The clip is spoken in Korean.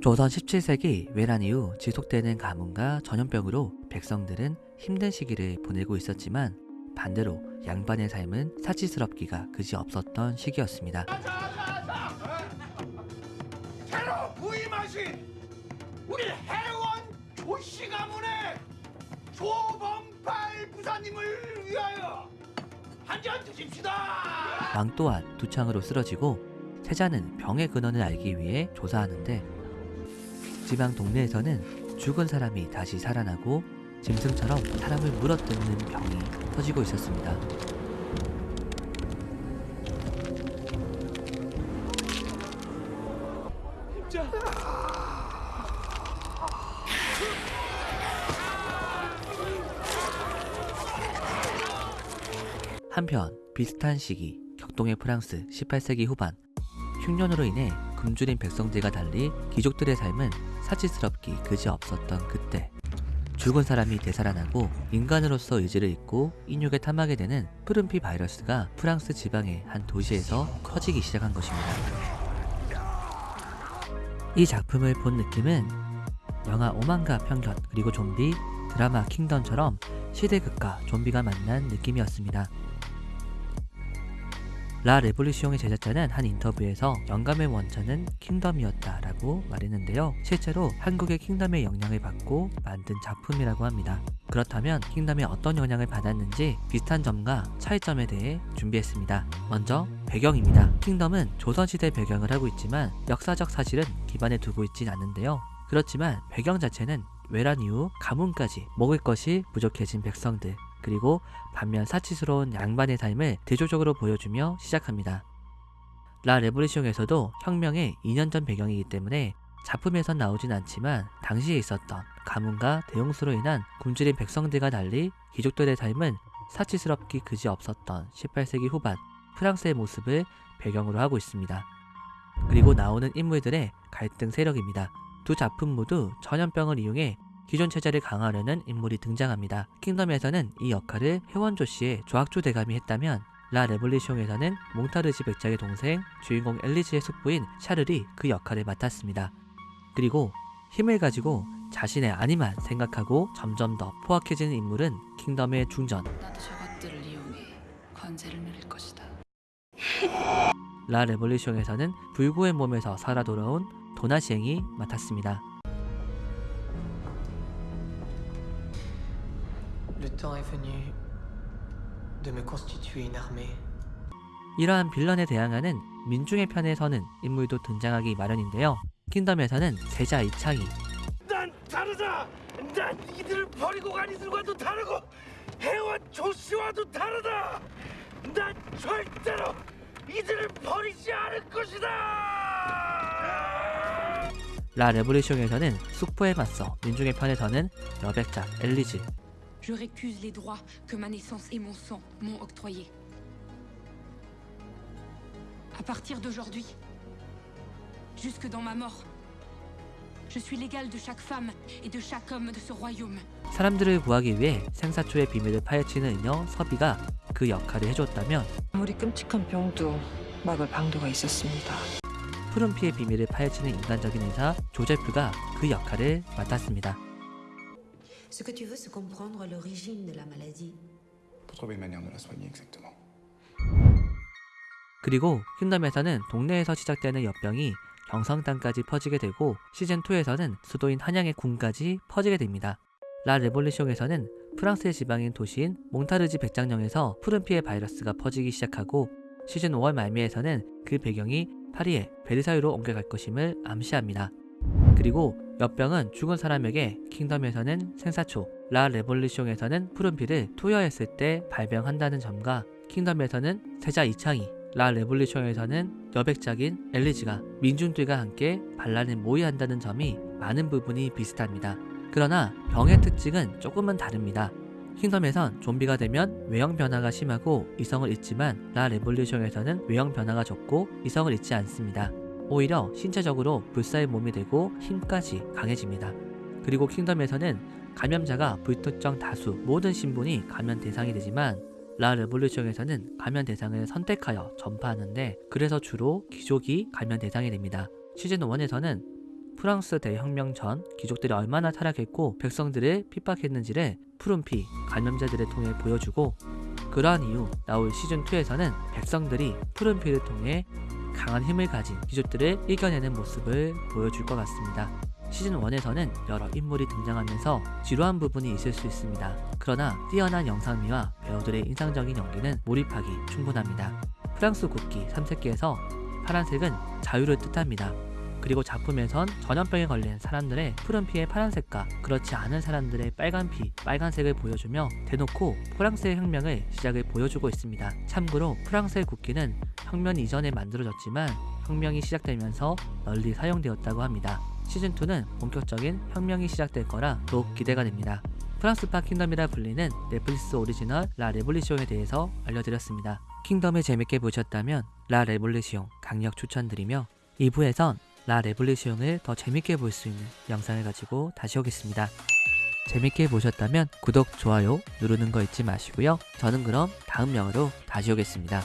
조선 17세기 외란 이후 지속되는 가뭄과 전염병으로 백성들은 힘든 시기를 보내고 있었지만 반대로 양반의 삶은 사치스럽기가 그지 없었던 시기였습니다. 새로 부임하신 우리 해원 조씨 가문의 조범팔 부사님을 위하여 한 잔 드십시다. 왕 또한 두 창으로 쓰러지고 세자는 병의 근원을 알기 위해 조사하는데 지방 동네에서는 죽은 사람이 다시 살아나고 짐승처럼 사람을 물어뜯는 병이 터지고 있었습니다. 한편 비슷한 시기 격동의 프랑스 18세기 후반 흉년으로 인해 굶주린 백성들과 달리 귀족들의 삶은 사치스럽기 그지 없었던 그때 죽은 사람이 되살아나고 인간으로서 의지를 잃고 인육에 탐하게 되는 푸른피 바이러스가 프랑스 지방의 한 도시에서 커지기 시작한 것입니다. 이 작품을 본 느낌은 영화 오만과 편견 그리고 좀비 드라마 킹덤처럼 시대극과 좀비가 만난 느낌이었습니다. 라 레볼루시옹의 제작자는 한 인터뷰에서 영감의 원천은 킹덤이었다 라고 말했는데요. 실제로 한국의 킹덤의 영향을 받고 만든 작품이라고 합니다. 그렇다면 킹덤에 어떤 영향을 받았는지 비슷한 점과 차이점에 대해 준비했습니다. 먼저 배경입니다. 킹덤은 조선시대 배경을 하고 있지만 역사적 사실은 기반에 두고 있진 않는데요. 그렇지만 배경 자체는 외란 이후 가뭄까지 먹을 것이 부족해진 백성들 그리고 반면 사치스러운 양반의 삶을 대조적으로 보여주며 시작합니다. 라 레볼루시옹에서도 혁명의 2년 전 배경이기 때문에 작품에선 나오진 않지만 당시에 있었던 가뭄과 대용수로 인한 굶주린 백성들과 달리 귀족들의 삶은 사치스럽기 그지 없었던 18세기 후반 프랑스의 모습을 배경으로 하고 있습니다. 그리고 나오는 인물들의 갈등 세력입니다. 두 작품 모두 전염병을 이용해 기존 체제를 강화하려는 인물이 등장합니다. 킹덤에서는 이 역할을 회원조 씨의 조학조 대감이 했다면 라 레볼리숑에서는 몽타르지 백작의 동생 주인공 엘리즈의 숙부인 샤를이 그 역할을 맡았습니다. 그리고 힘을 가지고 자신의 아니만 생각하고 점점 더 포악해지는 인물은 킹덤의 중전. 라 레볼리숑에서는 불구의 몸에서 살아 돌아온 도나시행이 맡았습니다. Temps est venu de me constituer une armée. 이러한 빌런에 대항하는 민중의 편에 서는 인물도 등장하기 마련인데요. 킹덤에서는 세자 이창이, 난 다르다. 난 이들을 버리고 간 이들과도 다르고 해원 조씨와도 다르다. 난 절대로 이들을 버리지 않을 것이다. 라 레볼루숑에서는 숙부에 맞서 민중의 편에 서는 여백작 엘리즈, Je récuse les droits que ma naissance et mon sang m'ont octroyés. À partir d'aujourd'hui, jusque dans ma mort, je suis l'égal de chaque femme et de chaque homme de ce royaume. 사람들을 구하기 위해 생사초의 비밀을 파헤치는 인여 서비가 그 역할을 해줬다면 아무리 끔찍한 병도 막을 방도가 있었습니다. 푸른 피의 비밀을 파헤치는 인간적인 의사 조제프가 그 역할을 맡았습니다. Ce que tu veux, c'est comprendre l'origine de la maladie. Pour trouver une manière de la soigner exactement. 그리고 킹덤에서는 동네에서 시작되는 엽병이 경성 땅까지 퍼지게 되고 시즌2에서는 수도인 한양의 궁까지 퍼지게 됩니다. La Révolution에서는 프랑스의 지방인 도시인 몽타르지 백작령에서 푸른피의 바이러스가 퍼지기 시작하고 시즌 5월 말미에서는 그 배경이 파리의 베르사유로 옮겨갈 것임을 암시합니다. 그리고 역병은 죽은 사람에게 킹덤에서는 생사초, La Révolution에서는 푸른피를 투여했을 때 발병한다는 점과 킹덤에서는 세자 이창이, La Révolution에서는 여백작인 엘리즈가 민중들과 함께 반란을 모의한다는 점이 많은 부분이 비슷합니다. 그러나 병의 특징은 조금은 다릅니다. 킹덤에선 좀비가 되면 외형 변화가 심하고 이성을 잃지만 La Révolution에서는 외형 변화가 적고 이성을 잃지 않습니다. 오히려 신체적으로 불사의 몸이 되고 힘까지 강해집니다. 그리고 킹덤에서는 감염자가 불특정 다수 모든 신분이 감염 대상이 되지만 La Révolution에서는 감염 대상을 선택하여 전파하는데 그래서 주로 귀족이 감염 대상이 됩니다. 시즌 1에서는 프랑스 대혁명 전 귀족들이 얼마나 타락했고 백성들을 핍박했는지를 푸른피 감염자들을 통해 보여주고 그러한 이후 나올 시즌2에서는 백성들이 푸른피를 통해 강한 힘을 가진 귀족들을 이겨내는 모습을 보여줄 것 같습니다. 시즌 1에서는 여러 인물이 등장하면서 지루한 부분이 있을 수 있습니다. 그러나 뛰어난 영상미와 배우들의 인상적인 연기는 몰입하기 충분합니다. 프랑스 국기 3색기에서 파란색은 자유를 뜻합니다. 그리고 작품에선 전염병에 걸린 사람들의 푸른 피의 파란색과 그렇지 않은 사람들의 빨간 피, 빨간색을 보여주며 대놓고 프랑스의 혁명을 시작을 보여주고 있습니다. 참고로 프랑스의 국기는 혁명 이전에 만들어졌지만 혁명이 시작되면서 널리 사용되었다고 합니다. 시즌2는 본격적인 혁명이 시작될 거라 더욱 기대가 됩니다. 프랑스파 킹덤이라 불리는 넷플릭스 오리지널 La Révolution에 대해서 알려드렸습니다. 킹덤을 재밌게 보셨다면 라 레볼리시옹 강력 추천드리며 2부에선 라 레볼리시옹을 더 재밌게 볼 수 있는 영상을 가지고 다시 오겠습니다. 재밌게 보셨다면 구독, 좋아요 누르는 거 잊지 마시고요. 저는 그럼 다음 영화로 다시 오겠습니다.